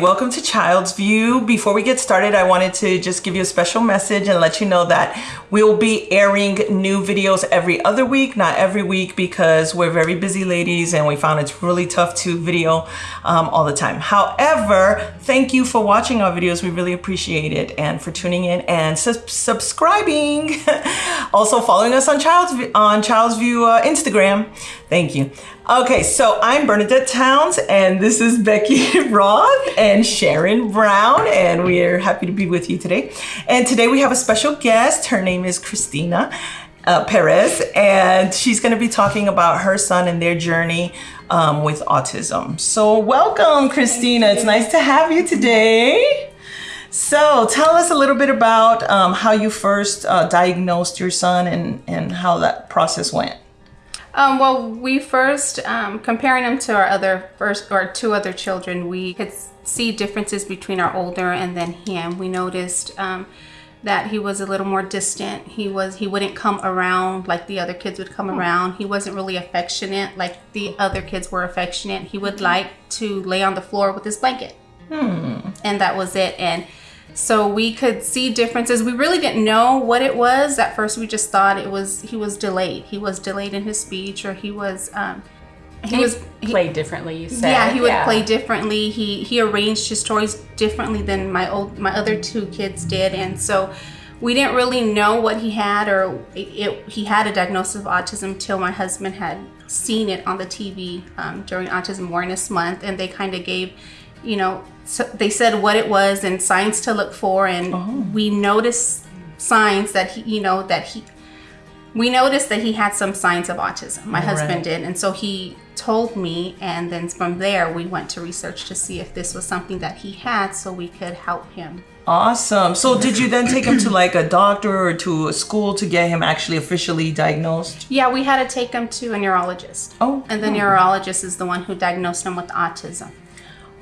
Welcome to Child's View. Before we get started, I wanted to just give you a special message and let you know that we'll be airing new videos every other week, not every week, because we're very busy ladies and we found it's really tough to video um, all the time. However, thank you for watching our videos. We really appreciate it and for tuning in and sub subscribing. also following us on Child's, on Child's View uh, Instagram. Thank you. Okay, so I'm Bernadette Towns and this is Becky Roth and Sharon Brown and we're happy to be with you today. And today we have a special guest. Her name is Christina uh, Perez and she's going to be talking about her son and their journey um, with autism. So welcome Christina. It's nice to have you today. So tell us a little bit about um, how you first uh, diagnosed your son and, and how that process went. Um, well, we first, um, comparing them to our other first or two other children, we could see differences between our older and then him. We noticed um, that he was a little more distant. He was he wouldn't come around like the other kids would come hmm. around. He wasn't really affectionate like the other kids were affectionate. He would hmm. like to lay on the floor with his blanket, hmm. and that was it. And so we could see differences. We really didn't know what it was. At first we just thought it was, he was delayed. He was delayed in his speech or he was, um, he, he was played differently. You said, yeah, he would yeah. play differently. He he arranged his stories differently than my old my other two kids did, and so we didn't really know what he had or it, it, he had a diagnosis of autism till my husband had seen it on the TV um, during Autism Awareness Month, and they kind of gave you know, so they said what it was and signs to look for, and oh. we noticed signs that he, you know, that he, we noticed that he had some signs of autism. My husband did, and so he told me, and then from there we went to research to see if this was something that he had, so we could help him. Awesome. So did you then take him to like a doctor or to a school to get him actually officially diagnosed? Yeah, we had to take him to a neurologist. Oh. And the oh. neurologist is the one who diagnosed him with autism.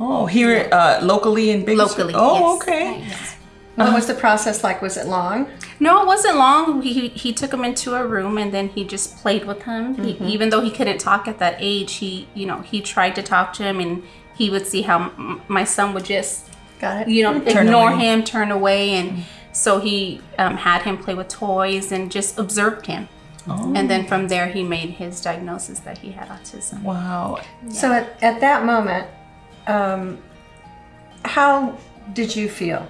Oh, here uh, locally in Big Locally. Oh, yes. okay. Yes. What was the process like? Was it long? No, it wasn't long. He, he took him into a room and then he just played with him. Mm-hmm. He, even though he couldn't talk at that age, he you know he tried to talk to him and he would see how m- my son would just got it. You know, turn ignore away. him, turn away, and mm-hmm. so he um, had him play with toys and just observed him. Oh. And then from there, he made his diagnosis that he had autism. Wow. Yeah. So at, at that moment, um, how did you feel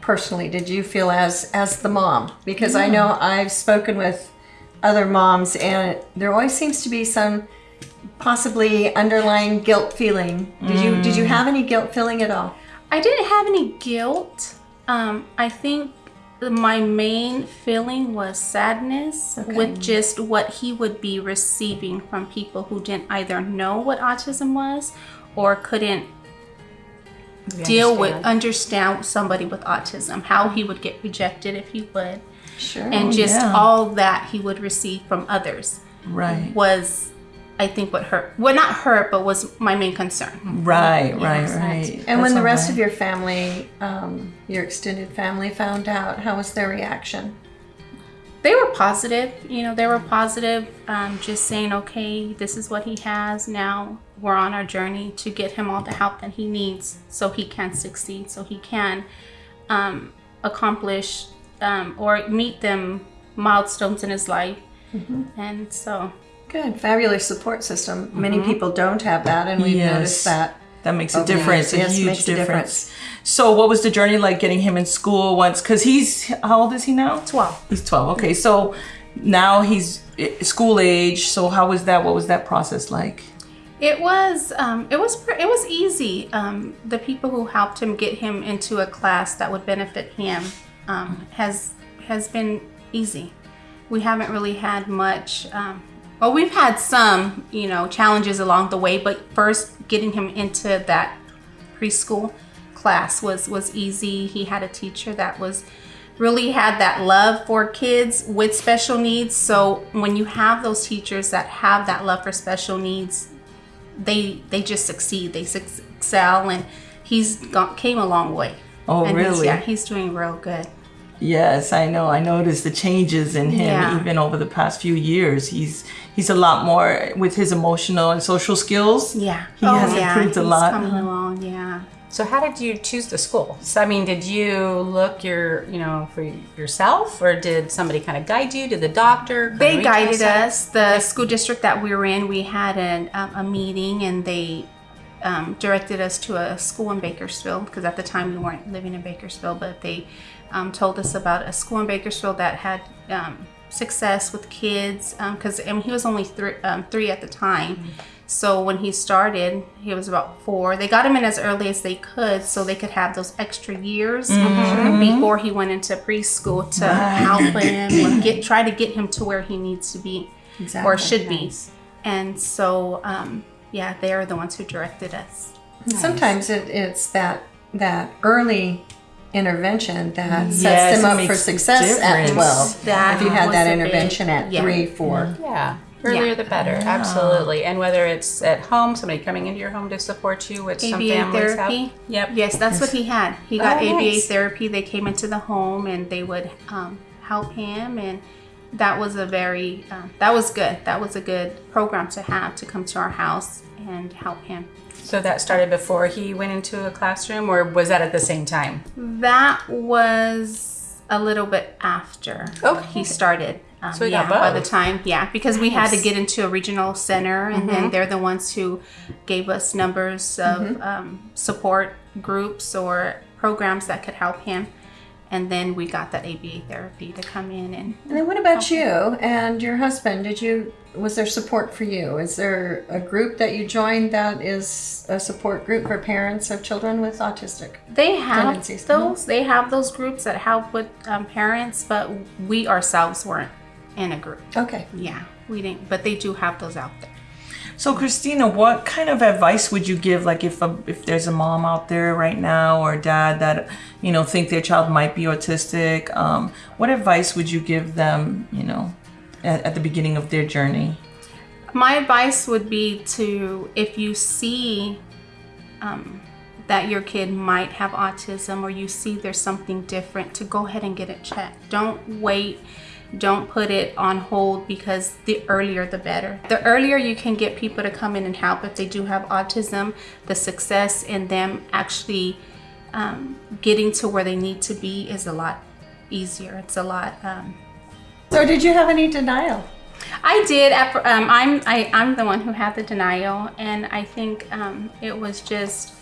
personally? Did you feel as as the mom? Because I know I've spoken with other moms, and there always seems to be some possibly underlying guilt feeling. Did mm. you did you have any guilt feeling at all? I didn't have any guilt. Um, I think my main feeling was sadness okay. with just what he would be receiving from people who didn't either know what autism was or couldn't we deal understand. with understand. somebody with autism how he would get rejected if he would. Sure. And just yeah. all that he would receive from others right. was I think what hurt well not hurt but was my main concern. Right right right. And That's when the rest right. of your family um, your extended family found out how was their reaction? They were positive you know they were positive um, just saying okay this is what he has now we're on our journey to get him all the help that he needs so he can succeed so he can um, accomplish um, or meet them milestones in his life mm-hmm. and so good fabulous support system mm-hmm. many people don't have that and we've yes. noticed that that makes a difference, a yes, huge difference. A difference. So, what was the journey like getting him in school once? Because he's how old is he now? Twelve. He's twelve. Okay, so now he's eh, school age. So, how was that? What was that process like? It was um, it was it was easy. Um, the people who helped him get him into a class that would benefit him um, has has been easy. We haven't really had much. Um, well, we've had some, you know, challenges along the way, but first getting him into that preschool class was was easy. He had a teacher that was really had that love for kids with special needs. So when you have those teachers that have that love for special needs, they they just succeed. They excel, and he's gone, came a long way. Oh, and really? He's, yeah, he's doing real good. Yes, I know. I noticed the changes in him yeah. even over the past few years. He's he's a lot more with his emotional and social skills. Yeah, he oh, has yeah. improved a he's lot. Coming uh-huh. along, yeah. So how did you choose the school? So I mean, did you look your, you know, for yourself, or did somebody kind of guide you? Did the doctor? They guided us. The school district that we were in, we had an, um, a meeting and they um, directed us to a school in Bakersfield because at the time we weren't living in Bakersfield, but they um, told us about a school in Bakersfield that had um, success with kids because I mean, he was only three, um, three at the time. So when he started, he was about four. They got him in as early as they could so they could have those extra years before he went into preschool to help him or get try to get him to where he needs to be or Exactly. should be. And so, um, yeah, they are the ones who directed us. And Sometimes it, it's that that early intervention that sets Yes, them up for success at difference. 12. That if you had was that a big- intervention at yeah. three, four. Yeah. Earlier the better, absolutely. And whether it's at home, somebody coming into your home to support you, which some ABA families therapy. have. Yep. Yes, that's what he had. He got Oh, ABA nice. therapy. They came into the home and they would um, help him, and that was a very um, that was good. That was a good program to have to come to our house and help him. So that started before he went into a classroom, or was that at the same time? That was a little bit after Okay. he started. Um, So yeah, got by the time, yeah, because we had to get into a regional center, and Mm-hmm. then they're the ones who gave us numbers of Mm-hmm. um, support groups or programs that could help him. And then we got that ABA therapy to come in and And then what about you and your husband? Did you was there support for you? Is there a group that you joined that is a support group for parents of children with autistic? They have tendencies. those. They have those groups that help with um, parents, but we ourselves weren't in a group. Okay. Yeah, we didn't. But they do have those out there. So Christina, what kind of advice would you give like if a, if there's a mom out there right now or dad that you know think their child might be autistic, um, what advice would you give them, you know, at, at the beginning of their journey? My advice would be to if you see um, that your kid might have autism or you see there's something different, to go ahead and get it checked. Don't wait. Don't put it on hold because the earlier the better. The earlier you can get people to come in and help if they do have autism, the success in them actually um, getting to where they need to be is a lot easier. It's a lot um, So did you have any denial? I did. Um, I'm I, I'm the one who had the denial, and I think um, it was just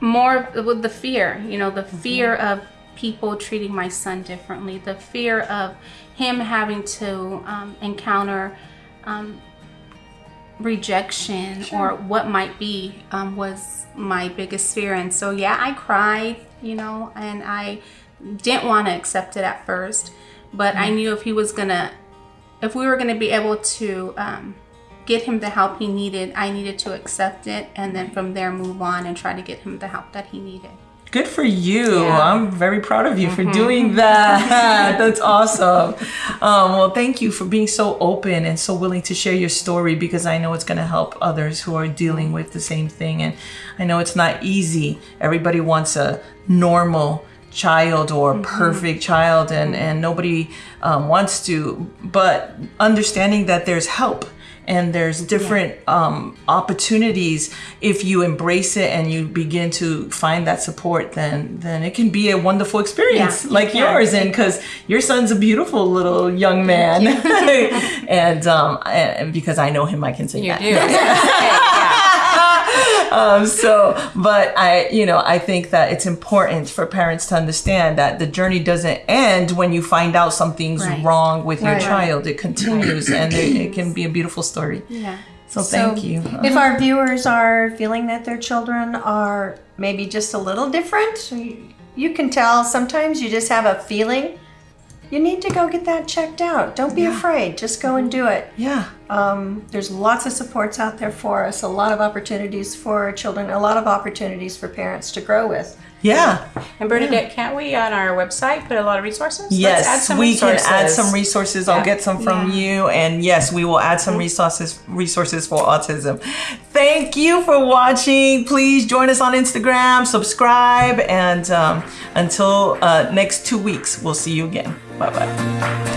more with the fear. You know, the fear of people treating my son differently, the fear of him having to um, encounter um, rejection or what might be um, was my biggest fear. And so, yeah, I cried, you know, and I didn't want to accept it at first, but I knew if he was gonna, if we were gonna be able to um, get him the help he needed, I needed to accept it and then from there move on and try to get him the help that he needed. Good for you. Yeah. I'm very proud of you for doing that. That's awesome. Um, well, thank you for being so open and so willing to share your story because I know it's going to help others who are dealing with the same thing. And I know it's not easy. Everybody wants a normal child or perfect child, and, and nobody um, wants to. But understanding that there's help and there's different um, opportunities. If you embrace it and you begin to find that support then then it can be a wonderful experience Yeah, like yours. And because your son's a beautiful little young man. and um and because i know him i can say You that. do. yeah. Um, so, but I, you know, I think that it's important for parents to understand that the journey doesn't end when you find out something's Right. wrong with your child. It continues, and it, it can be a beautiful story. Yeah. So, thank So, you. If our viewers are feeling that their children are maybe just a little different, you can tell sometimes you just have a feeling. You need to go get that checked out. Don't be afraid. Just go and do it. yeah. Um, there's lots of supports out there for us, a lot of opportunities for children, a lot of opportunities for parents to grow with. Yeah. And Bernadette, can't we on our website put a lot of resources? Let's Yes, add some we can add some resources. I'll get some from Yeah. you, and yes, we will add some resources resources for autism. Thank you for watching. Please join us on Instagram, subscribe, and um, until uh, next two weeks, we'll see you again. Bye-bye.